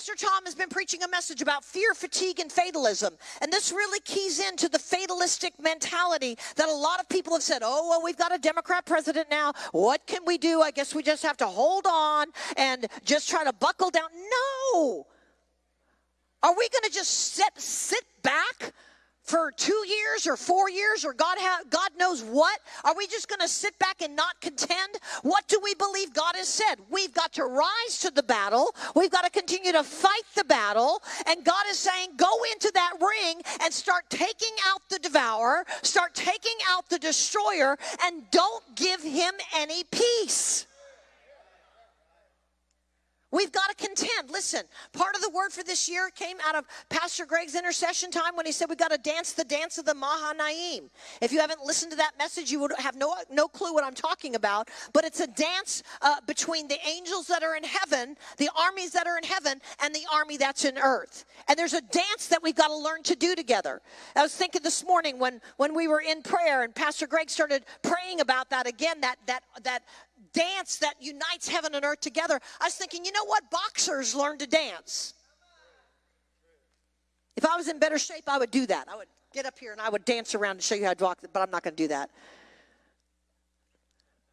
Pastor Tom has been preaching a message about fear, fatigue, and fatalism. And this really keys into the fatalistic mentality that a lot of people have said, oh, well, we've got a Democrat president now. What can we do? I guess we just have to hold on and just try to buckle down. No. Are we going to just sit, sit back for two years or four years or God, ha- God knows what? Are we just going to sit back and not contend? What do we believe God has said? We've got to rise to the battle. We've got to continue to fight the battle. And God is saying, go into that ring and start taking out the devourer, start taking out the destroyer, and don't give him any peace. We've got. Listen, part of the word for this year came out of Pastor Greg's intercession time when he said we got to dance the dance of the Mahanaim. If you haven't listened to that message, you would have no, no clue what I'm talking about. But it's a dance uh, between the angels that are in heaven, the armies that are in heaven, and the army that's in earth. And there's a dance that we've got to learn to do together. I was thinking this morning when, when we were in prayer and Pastor Greg started praying about that again, that, that, that dance that unites heaven and earth together. I was thinking, you know what? Boxers learn to dance. If I was in better shape, I would do that. I would get up here and I would dance around and show you how to walk, but I'm not going to do that.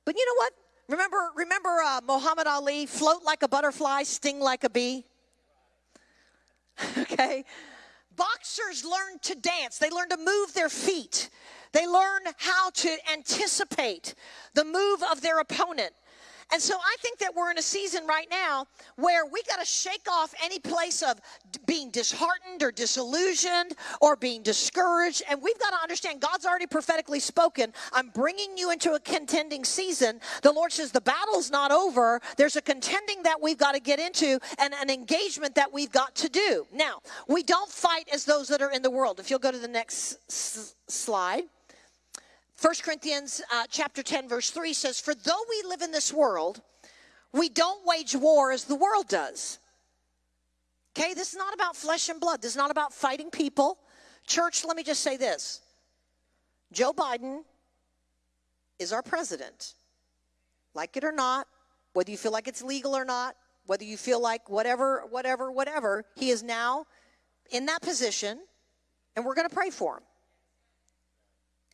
But you know what? Remember, remember uh, Muhammad Ali, float like a butterfly, sting like a bee? okay? Boxers learn to dance. They learn to move their feet. They learn how to anticipate the move of their opponent. And so I think that we're in a season right now where we got to shake off any place of being disheartened or disillusioned or being discouraged. And we've got to understand God's already prophetically spoken. I'm bringing you into a contending season. The Lord says the battle's not over. There's a contending that we've got to get into and an engagement that we've got to do. Now, we don't fight as those that are in the world. If you'll go to the next s- slide. 1 Corinthians uh, chapter 10 verse 3 says, For though we live in this world, we don't wage war as the world does. Okay, this is not about flesh and blood. This is not about fighting people. Church, let me just say this. Joe Biden is our president. Like it or not, whether you feel like it's legal or not, whether you feel like whatever, whatever, whatever, he is now in that position, and we're going to pray for him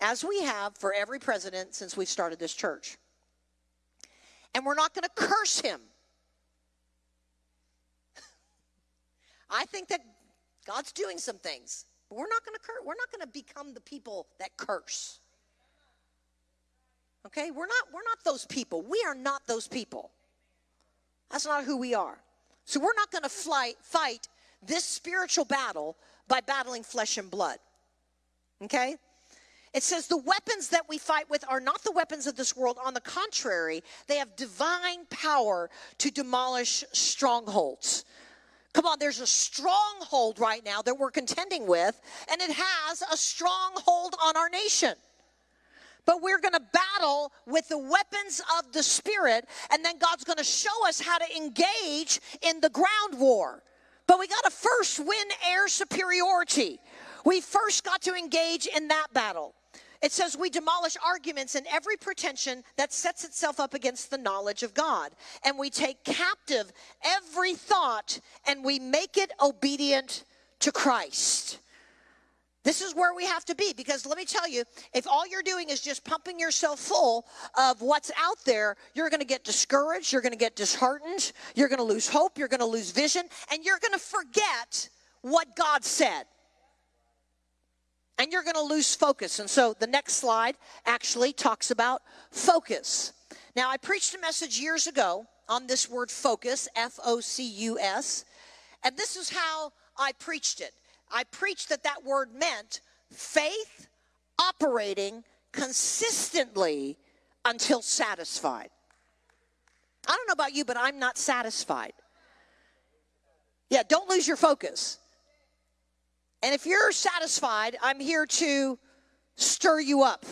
as we have for every president since we started this church. And we're not going to curse him. I think that God's doing some things, but we're not going to curse. We're not going to become the people that curse. Okay? We're not we're not those people. We are not those people. That's not who we are. So we're not going to fight this spiritual battle by battling flesh and blood. Okay? It says the weapons that we fight with are not the weapons of this world. On the contrary, they have divine power to demolish strongholds. Come on, there's a stronghold right now that we're contending with, and it has a stronghold on our nation. But we're going to battle with the weapons of the Spirit, and then God's going to show us how to engage in the ground war. But we got to first win air superiority. We first got to engage in that battle. It says we demolish arguments and every pretension that sets itself up against the knowledge of God. And we take captive every thought and we make it obedient to Christ. This is where we have to be because let me tell you, if all you're doing is just pumping yourself full of what's out there, you're going to get discouraged, you're going to get disheartened, you're going to lose hope, you're going to lose vision, and you're going to forget what God said and you're going to lose focus. And so the next slide actually talks about focus. Now, I preached a message years ago on this word focus, F O C U S, and this is how I preached it. I preached that that word meant faith operating consistently until satisfied. I don't know about you, but I'm not satisfied. Yeah, don't lose your focus. And if you're satisfied, I'm here to stir you up.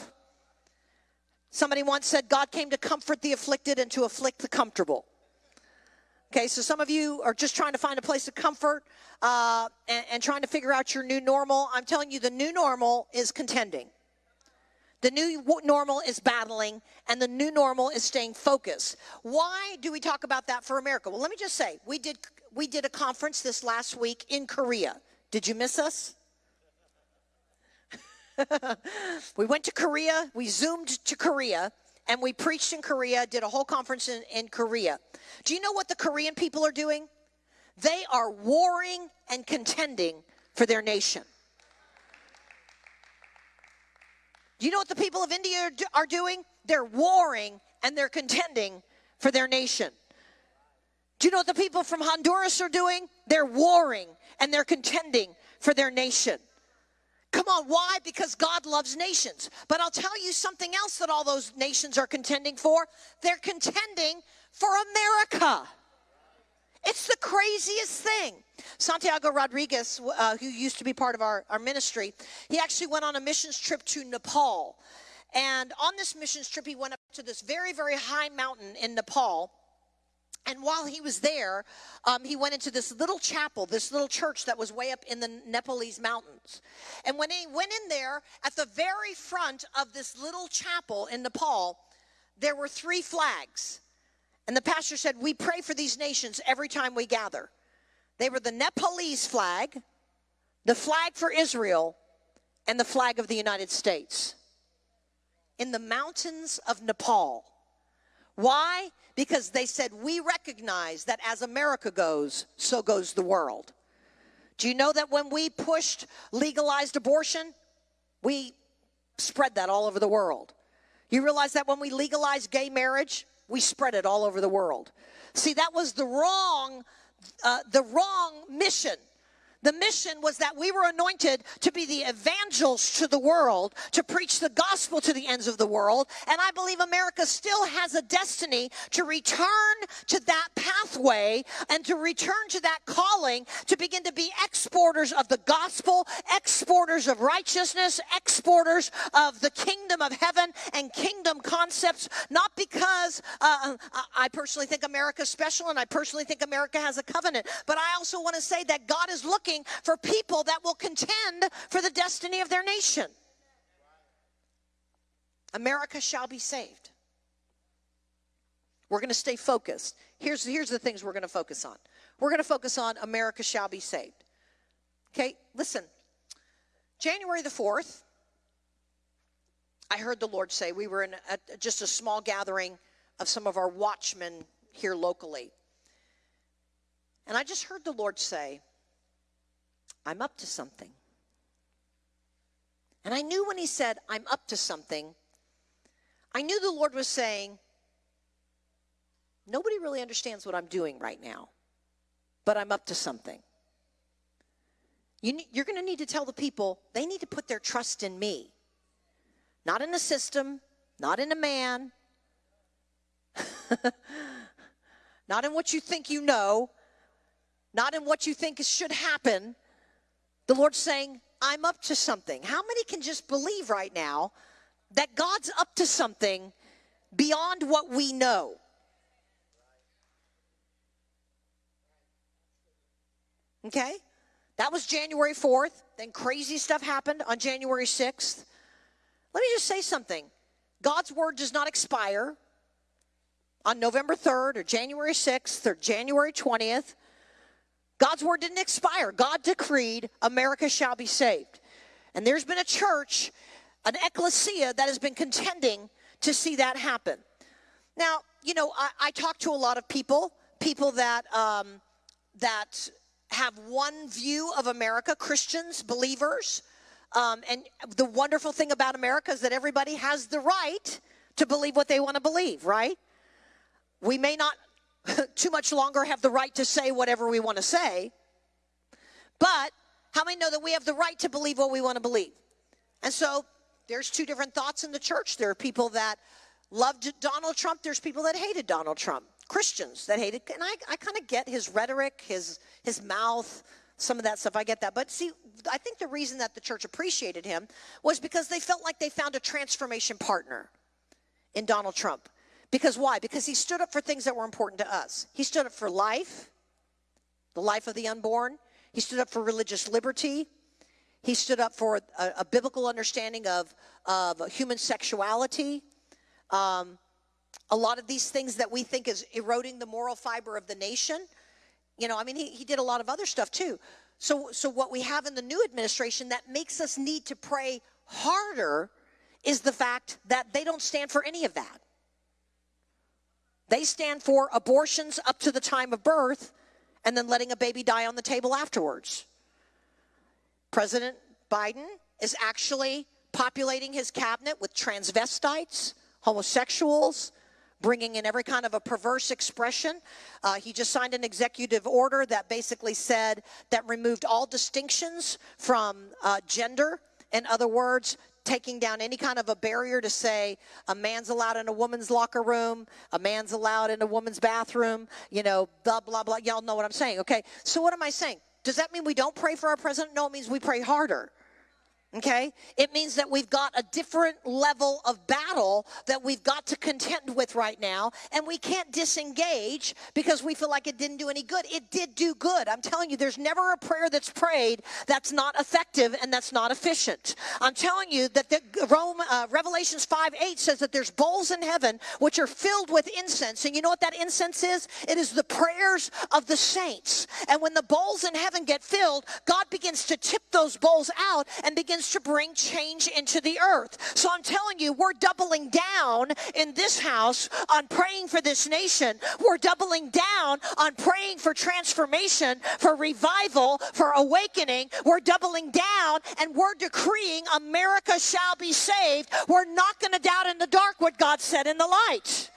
Somebody once said, God came to comfort the afflicted and to afflict the comfortable. Okay, so some of you are just trying to find a place of comfort uh, and, and trying to figure out your new normal. I'm telling you, the new normal is contending. The new normal is battling, and the new normal is staying focused. Why do we talk about that for America? Well, let me just say, we did we did a conference this last week in Korea. Did you miss us? we went to Korea, we zoomed to Korea, and we preached in Korea, did a whole conference in, in Korea. Do you know what the Korean people are doing? They are warring and contending for their nation. Do you know what the people of India are doing? They're warring and they're contending for their nation. Do you know what the people from Honduras are doing? They're warring and they're contending for their nation. Come on, why? Because God loves nations. But I'll tell you something else that all those nations are contending for. They're contending for America. It's the craziest thing. Santiago Rodriguez, uh, who used to be part of our, our ministry, he actually went on a missions trip to Nepal. And on this missions trip, he went up to this very, very high mountain in Nepal. And while he was there, um, he went into this little chapel, this little church that was way up in the Nepalese mountains. And when he went in there, at the very front of this little chapel in Nepal, there were three flags. And the pastor said, We pray for these nations every time we gather. They were the Nepalese flag, the flag for Israel, and the flag of the United States. In the mountains of Nepal. Why? Because they said, We recognize that as America goes, so goes the world. Do you know that when we pushed legalized abortion, we spread that all over the world? You realize that when we legalized gay marriage, we spread it all over the world. See, that was the wrong, uh, the wrong mission the mission was that we were anointed to be the evangelists to the world, to preach the gospel to the ends of the world. And I believe America still has a destiny to return to that pathway and to return to that calling to begin to be exporters of the gospel, exporters of righteousness, exporters of the kingdom of heaven and kingdom concepts, not because uh, I personally think America's special and I personally think America has a covenant, but I also want to say that God is looking for people that will contend for the destiny of their nation. America shall be saved. We're going to stay focused. Here's, here's the things we're going to focus on. We're going to focus on America shall be saved. Okay, listen. January the 4th, I heard the Lord say, we were in a, just a small gathering of some of our watchmen here locally. And I just heard the Lord say, I'm up to something. And I knew when he said, I'm up to something, I knew the Lord was saying, Nobody really understands what I'm doing right now, but I'm up to something. You, are going to need to tell the people they need to put their trust in me, not in a system, not in a man, not in what you think you know, not in what you think should happen, the Lord's saying, I'm up to something. How many can just believe right now that God's up to something beyond what we know? Okay? That was January 4th. Then crazy stuff happened on January 6th. Let me just say something God's word does not expire on November 3rd or January 6th or January 20th. God's word didn't expire. God decreed America shall be saved. And there's been a church, an ecclesia, that has been contending to see that happen. Now, you know, I, I talk to a lot of people, people that um, that have one view of America, Christians, believers. Um, and the wonderful thing about America is that everybody has the right to believe what they want to believe, right? We may not too much longer have the right to say whatever we want to say. But how many know that we have the right to believe what we want to believe? And so there's two different thoughts in the church. There are people that loved Donald Trump, there's people that hated Donald Trump. Christians that hated, and I, I kind of get his rhetoric, his his mouth, some of that stuff. I get that. But see, I think the reason that the church appreciated him was because they felt like they found a transformation partner in Donald Trump. Because why? Because he stood up for things that were important to us. He stood up for life, the life of the unborn. He stood up for religious liberty. He stood up for a, a biblical understanding of, of human sexuality. Um, a lot of these things that we think is eroding the moral fiber of the nation. You know, I mean, he, he did a lot of other stuff too. So, so what we have in the new administration that makes us need to pray harder is the fact that they don't stand for any of that. They stand for abortions up to the time of birth and then letting a baby die on the table afterwards. President Biden is actually populating his cabinet with transvestites, homosexuals, bringing in every kind of a perverse expression. Uh, he just signed an executive order that basically said that removed all distinctions from uh, gender. In other words, taking down any kind of a barrier to say a man's allowed in a woman's locker room, a man's allowed in a woman's bathroom, you know, blah, blah, blah. Y'all know what I'm saying, okay? So, what am I saying? Does that mean we don't pray for our president? No, it means we pray harder. Okay? It means that we've got a different level of battle that we've got to contend with right now, and we can't disengage because we feel like it didn't do any good. It did do good. I'm telling you, there's never a prayer that's prayed that's not effective and that's not efficient. I'm telling you that the Rome, uh, Revelations 5 8 says that there's bowls in heaven which are filled with incense. And you know what that incense is? It is the prayers of the saints. And when the bowls in heaven get filled, God begins to tip those bowls out and begins begins to bring change into the earth. So I'm telling you, we're doubling down in this house on praying for this nation. We're doubling down on praying for transformation, for revival, for awakening. We're doubling down and we're decreeing America shall be saved. We're not going to doubt in the dark what God said in the light.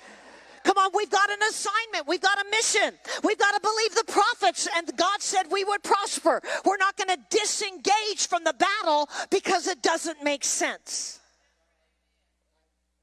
Come on, we've got an assignment. We've got a mission. We've got to believe the prophets, and God said we would prosper. We're not going to disengage from the battle because it doesn't make sense.